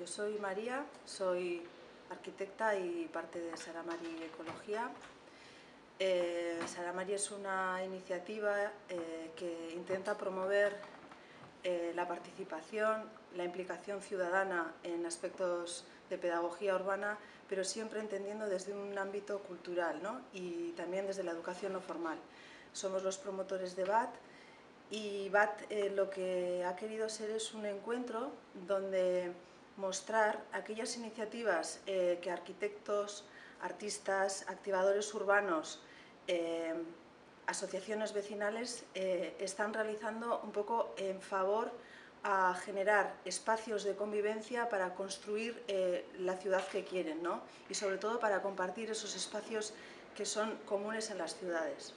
Yo soy María, soy arquitecta y parte de Saramari Ecología. Eh, Saramari es una iniciativa eh, que intenta promover eh, la participación, la implicación ciudadana en aspectos de pedagogía urbana, pero siempre entendiendo desde un ámbito cultural y también desde la educación no formal. Somos los promotores de BAT y BAT lo que ha querido ser es un encuentro donde mostrar aquellas iniciativas eh, que arquitectos, artistas, activadores urbanos, eh, asociaciones vecinales eh, están realizando un poco en favor a generar espacios de convivencia para construir la ciudad que quieren ¿no? y sobre todo para compartir esos espacios que son comunes en las ciudades.